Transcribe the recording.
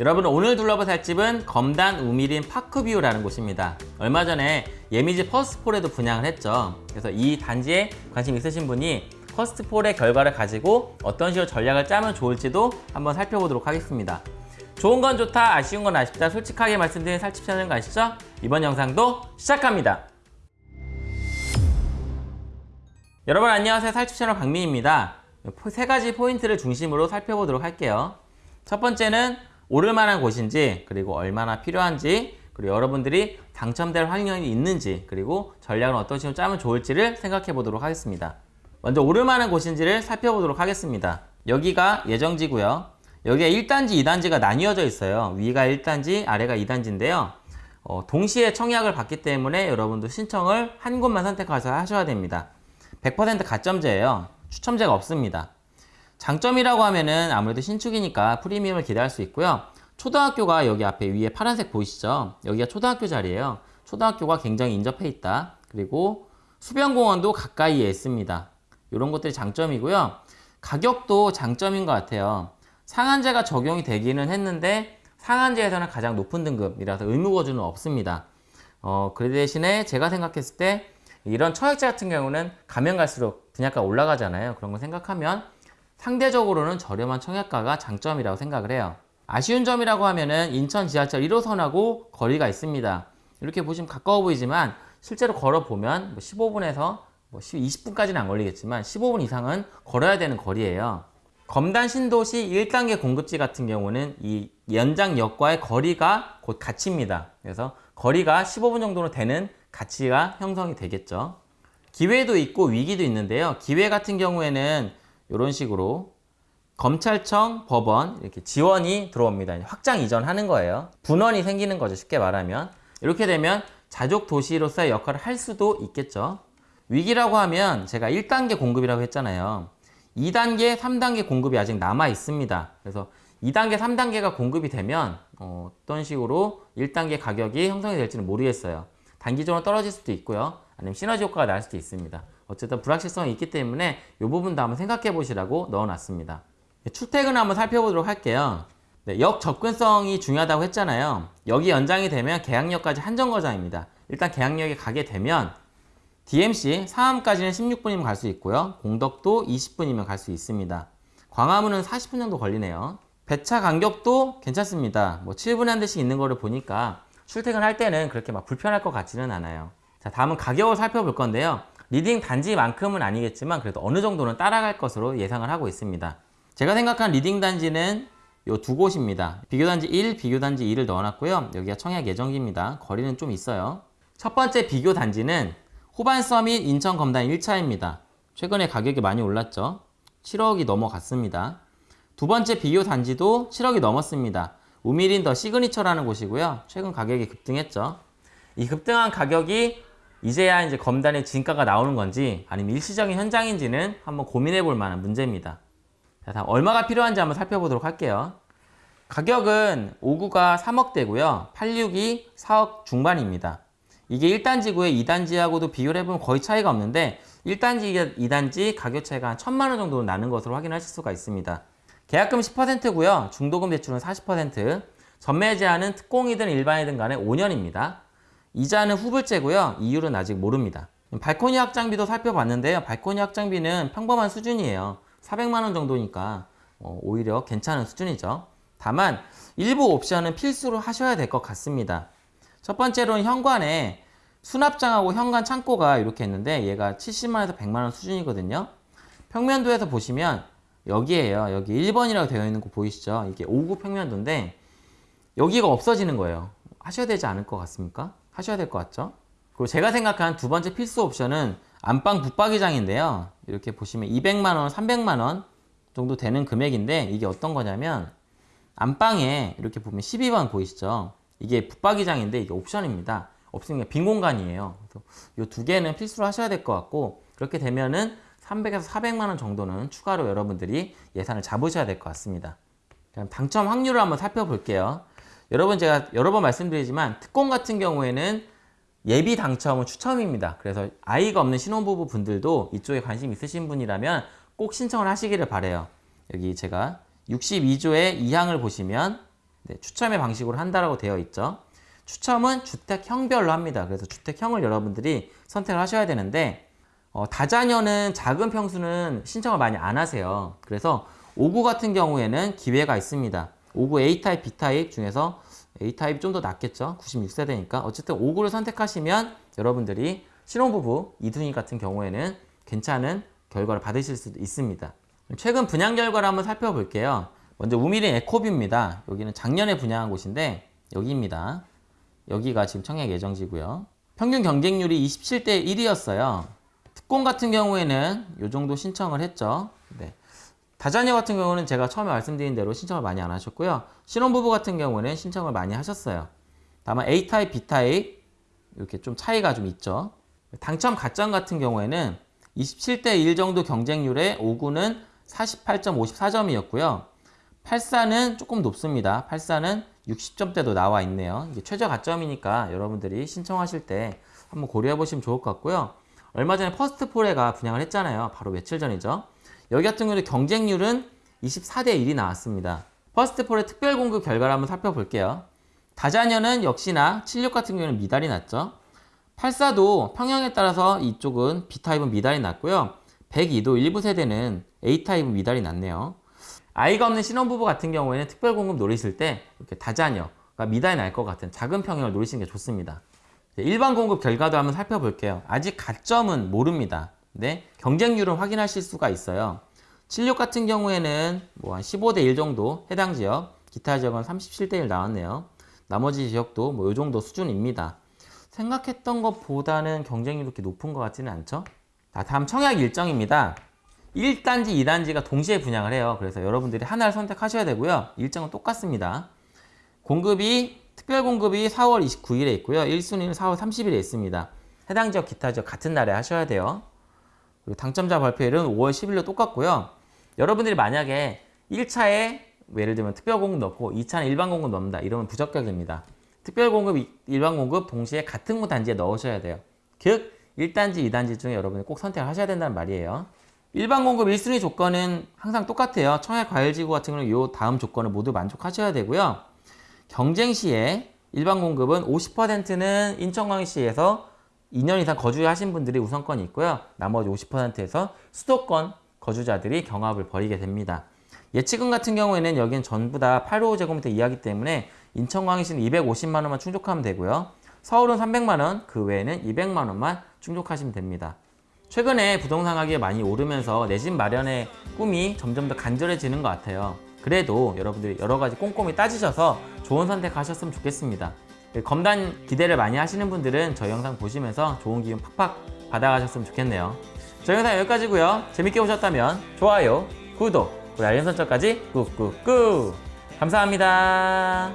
여러분 오늘 둘러볼 살집은 검단 우미린 파크뷰라는 곳입니다. 얼마 전에 예미지 퍼스트포레도 분양을 했죠. 그래서 이 단지에 관심 있으신 분이 퍼스트포레의 결과를 가지고 어떤 식으로 전략을 짜면 좋을지도 한번 살펴보도록 하겠습니다. 좋은 건 좋다, 아쉬운 건 아쉽다 솔직하게 말씀드린 살집 채널인 거 아시죠? 이번 영상도 시작합니다. 여러분 안녕하세요. 살집 채널 박민입니다. 세 가지 포인트를 중심으로 살펴보도록 할게요. 첫 번째는 오를 만한 곳인지 그리고 얼마나 필요한지 그리고 여러분들이 당첨될 확률이 있는지 그리고 전략을 어떤 식으로 짜면 좋을지를 생각해 보도록 하겠습니다. 먼저 오를 만한 곳인지를 살펴보도록 하겠습니다. 여기가 예정지고요. 여기에 1단지, 2단지가 나뉘어져 있어요. 위가 1단지, 아래가 2단지인데요. 어, 동시에 청약을 받기 때문에 여러분도 신청을 한 곳만 선택해서 하셔야 됩니다. 100% 가점제예요. 추첨제가 없습니다. 장점이라고 하면은 아무래도 신축이니까 프리미엄을 기대할 수 있고요. 초등학교가 여기 앞에 위에 파란색 보이시죠? 여기가 초등학교 자리예요. 초등학교가 굉장히 인접해 있다. 그리고 수변공원도 가까이에 있습니다. 이런 것들이 장점이고요. 가격도 장점인 것 같아요. 상한제가 적용이 되기는 했는데 상한제에서는 가장 높은 등급이라서 의무거주는 없습니다. 어, 그 대신에 제가 생각했을 때 이런 청약제 같은 경우는 가면 갈수록 분양가 올라가잖아요. 그런 거 생각하면 상대적으로는 저렴한 청약가가 장점이라고 생각을 해요. 아쉬운 점이라고 하면은 인천 지하철 1호선하고 거리가 있습니다. 이렇게 보시면 가까워 보이지만 실제로 걸어보면 뭐 15분에서 뭐 20분까지는 안 걸리겠지만 15분 이상은 걸어야 되는 거리예요. 검단 신도시 1단계 공급지 같은 경우는 이 연장역과의 거리가 곧 가치입니다. 그래서 거리가 15분 정도로 되는 가치가 형성이 되겠죠. 기회도 있고 위기도 있는데요. 기회 같은 경우에는 이런 식으로 검찰청, 법원 이렇게 지원이 들어옵니다. 확장 이전하는 거예요. 분원이 생기는 거죠. 쉽게 말하면. 이렇게 되면 자족 도시로서의 역할을 할 수도 있겠죠. 위기라고 하면 제가 1단계 공급이라고 했잖아요. 2단계, 3단계 공급이 아직 남아 있습니다. 그래서 2단계, 3단계가 공급이 되면 어, 어떤 식으로 1단계 가격이 형성이 될지는 모르겠어요. 단기적으로 떨어질 수도 있고요. 아니면 시너지 효과가 날 수도 있습니다. 어쨌든 불확실성이 있기 때문에 이 부분도 한번 생각해 보시라고 넣어놨습니다. 출퇴근 한번 살펴보도록 할게요. 네, 역 접근성이 중요하다고 했잖아요. 역이 연장이 되면 계양역까지 한정거장입니다. 일단 계양역에 가게 되면 DMC 상암까지는 16분이면 갈 수 있고요. 공덕도 20분이면 갈 수 있습니다. 광화문은 40분 정도 걸리네요. 배차 간격도 괜찮습니다. 뭐 7분에 한 대씩 있는 거를 보니까 출퇴근할 때는 그렇게 막 불편할 것 같지는 않아요. 자, 다음은 가격을 살펴볼 건데요. leading 단지만큼은 아니겠지만 그래도 어느 정도는 따라갈 것으로 예상을 하고 있습니다. 제가 생각한 leading 단지는 요 두 곳입니다. 비교단지 1, 비교단지 2를 넣어놨고요. 여기가 청약 예정지입니다. 거리는 좀 있어요. 첫 번째 비교단지는 호반 서밋 인천 검단 1차입니다. 최근에 가격이 많이 올랐죠. 7억이 넘어갔습니다. 두 번째 비교단지도 7억이 넘었습니다. 우미린 더 시그니처라는 곳이고요. 최근 가격이 급등했죠. 이 급등한 가격이 이제야 이제 검단의 진가가 나오는 건지 아니면 일시적인 현장인지는 한번 고민해 볼 만한 문제입니다. 자, 다음 얼마가 필요한지 한번 살펴보도록 할게요. 가격은 59가 3억대고요. 86이 4억 중반입니다. 이게 1단지고요. 2단지하고도 비교를 해보면 거의 차이가 없는데 1단지, 2단지 가격 차이가 한 1천만 원 정도 나는 것으로 확인하실 수가 있습니다. 계약금 10%고요. 중도금 대출은 40%. 전매 제한은 특공이든 일반이든 간에 5년입니다. 이자는 후불제고요. 이율은 아직 모릅니다. 발코니 확장비도 살펴봤는데요. 발코니 확장비는 평범한 수준이에요. 400만 원 정도니까 어, 오히려 괜찮은 수준이죠. 다만 일부 옵션은 필수로 하셔야 될 것 같습니다. 첫 번째로는 현관에 수납장하고 현관 창고가 이렇게 있는데 얘가 70만원에서 100만원 수준이거든요. 평면도에서 보시면 여기에요. 여기 1번이라고 되어 있는 거 보이시죠? 이게 5구 평면도인데 여기가 없어지는 거예요. 하셔야 되지 않을 것 같습니까? 하셔야 될 것 같죠? 그리고 제가 생각한 두 번째 필수 옵션은 안방 붙박이장인데요. 이렇게 보시면 200만원, 300만원 정도 되는 금액인데 이게 어떤 거냐면 안방에 이렇게 보면 12번 보이시죠? 이게 붙박이장인데 이게 옵션입니다. 없으니까 빈 공간이에요. 이 두 개는 필수로 하셔야 될 것 같고 그렇게 되면은 300에서 400만 원 정도는 추가로 여러분들이 예산을 잡으셔야 될 것 같습니다. 그럼 당첨 확률을 한번 살펴볼게요. 여러분 제가 여러 번 말씀드리지만 특공 같은 경우에는 예비 당첨은 추첨입니다. 그래서 아이가 없는 신혼부부 분들도 이쪽에 관심 있으신 분이라면 꼭 신청을 하시기를 바래요. 여기 제가 62조의 2항을 보시면 네, 추첨의 방식으로 한다라고 되어 있죠. 추첨은 주택형별로 합니다. 그래서 주택형을 여러분들이 선택을 하셔야 되는데 어, 다자녀는 작은 평수는 신청을 많이 안 하세요. 그래서 5구 같은 경우에는 기회가 있습니다. 5구 A타입, B타입 중에서 A타입이 좀 더 낫겠죠. 96세대니까. 어쨌든 5구를 선택하시면 여러분들이 신혼부부, 이둥이 같은 경우에는 괜찮은 결과를 받으실 수도 있습니다. 최근 분양 결과를 한번 살펴볼게요. 먼저 우미린 에코뷰입니다. 여기는 작년에 분양한 곳인데 여기입니다. 여기가 지금 청약 예정지고요. 평균 경쟁률이 27대 1이었어요. 특공 같은 경우에는 이 정도 신청을 했죠. 네. 다자녀 같은 경우는 제가 처음에 말씀드린 대로 신청을 많이 안 하셨고요. 신혼부부 같은 경우는 신청을 많이 하셨어요. 다만 A타입, B타입 이렇게 좀 차이가 좀 있죠. 당첨 가점 같은 경우에는 27대 1 정도 경쟁률의 5구는 48.54점이었고요. 84는 조금 높습니다. 84는 60점대도 나와 있네요. 이게 최저 가점이니까 여러분들이 신청하실 때 한번 고려해 보시면 좋을 것 같고요. 얼마 전에 퍼스트 포레가 분양을 했잖아요. 바로 며칠 전이죠. 여기 같은 경우는 경쟁률은 24대 1이 나왔습니다. 퍼스트 포레 특별 공급 결과를 한번 살펴볼게요. 다자녀는 역시나 76 같은 경우는 미달이 났죠. 84도 평형에 따라서 이쪽은 B타입은 미달이 났고요. 102도 일부 세대는 A타입은 미달이 났네요. 아이가 없는 신혼부부 같은 경우에는 특별공급 노리실 때 이렇게 다자녀가 미달이 날 것 같은 작은 평형을 노리시는 게 좋습니다. 일반 공급 결과도 한번 살펴볼게요. 아직 가점은 모릅니다. 네, 경쟁률을 확인하실 수가 있어요. 76 같은 경우에는 뭐 한 15대 1 정도 해당 지역, 기타 지역은 37대 1 나왔네요. 나머지 지역도 뭐 이 정도 수준입니다. 생각했던 것보다는 경쟁률이 그렇게 높은 것 같지는 않죠? 자, 다음 청약 일정입니다. 1단지, 2단지가 동시에 분양을 해요. 그래서 여러분들이 하나를 선택하셔야 되고요. 일정은 똑같습니다. 공급이 특별 공급이 4월 29일에 있고요. 1순위는 4월 30일에 있습니다. 해당 지역, 기타 지역 같은 날에 하셔야 돼요. 그리고 당첨자 발표일은 5월 10일로 똑같고요. 여러분들이 만약에 1차에 예를 들면 특별 공급 넣고 2차는 일반 공급 넣는다. 이러면 부적격입니다. 특별 공급, 일반 공급 동시에 같은 구 단지에 넣으셔야 돼요. 즉 1단지, 2단지 중에 여러분이 꼭 선택을 하셔야 된다는 말이에요. 일반 공급 1순위 조건은 항상 똑같아요. 청약 과열지구 같은 경우는 이 다음 조건을 모두 만족하셔야 되고요. 경쟁 시에 일반 공급은 50%는 인천광역시에서 2년 이상 거주하신 분들이 우선권이 있고요. 나머지 50%에서 수도권 거주자들이 경합을 벌이게 됩니다. 예치금 같은 경우에는 여기는 전부 다 855제곱미터 이하기 때문에 인천광역시는 250만 원만 충족하면 되고요. 서울은 300만 원, 그 외에는 200만 원만 충족하시면 됩니다. 최근에 부동산 가격이 많이 오르면서 내 집 마련의 꿈이 점점 더 간절해지는 것 같아요. 그래도 여러분들이 여러 가지 꼼꼼히 따지셔서 좋은 선택하셨으면 좋겠습니다. 검단 기대를 많이 하시는 분들은 저희 영상 보시면서 좋은 기운 팍팍 받아가셨으면 좋겠네요. 저희 영상 여기까지고요. 재밌게 보셨다면 좋아요, 구독, 그리고 알림 설정까지 꾹꾹꾹 감사합니다.